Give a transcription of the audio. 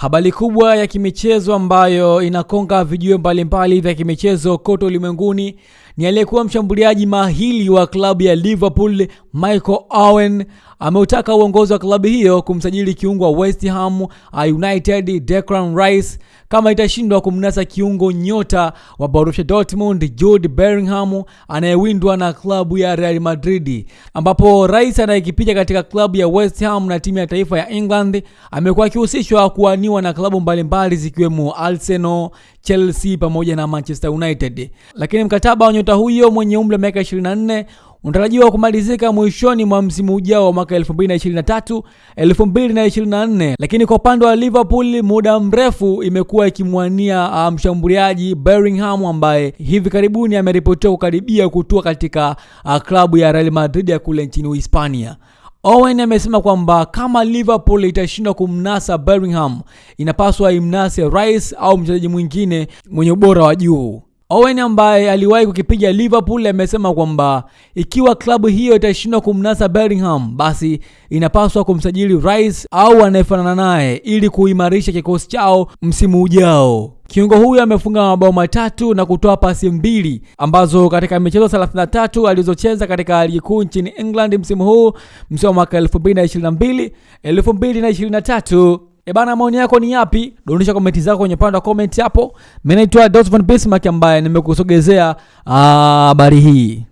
Habari kubwa ya kimichezo ambayo inakonga vijio mbalimbali vya kimichezo kote ulimwenguni ni aliyekuwa mshambuliaji mahili wa klabu ya Liverpool Michael Owen ameutaka uongozi wa klabu hiyo kumsajili kiungo wa West Ham United Declan Rice kama itashindwa kumnasa kiungo nyota wa Borussia Dortmund Jude Bellingham anayewindwa na klabu ya Real Madrid, ambapo Rice anayekipiga katika klabu ya West Ham na timu ya taifa ya England amekuwa akihusishwa kuaniwa na klabu mbalimbali zikiwemo Arsenal, Chelsea pamoja na Manchester United, lakini mkataba wa nyota huyo mwenye umri wa miaka 24 unatarajiwa kumalizika mwishoni mwa msimu ujao wa mwaka 2023 2024, lakini kwa upande wa Liverpool muda mrefu imekuwa ikimwania mshambuliaji um, Bellingham ambaye hivi karibuni ameripotiwa kukaribia kutua katika uh, klabu ya Real Madrid ya kule nchini hispania Owen amesema kwamba kama Liverpool itashindwa kumnasa Bellingham, inapaswa imnase Rice au mchezaji mwingine mwenye ubora wa juu. Owen ambaye aliwahi kukipiga Liverpool amesema kwamba ikiwa klabu hiyo itashindwa kumnasa Bellingham, basi inapaswa kumsajili Rice au anayefanana naye ili kuimarisha kikosi chao msimu ujao. Kiungo huyo amefunga mabao matatu na kutoa pasi mbili ambazo katika michezo 33 alizocheza katika ligi kuu nchini England msimu huu, msimu wa mwaka 2022 2023. E bana, maoni yako ni yapi? Dondosha komenti zako kwenye upande wa comment hapo. Mimi naitwa Dosvan Bismarck ambaye nimekusogezea habari hii.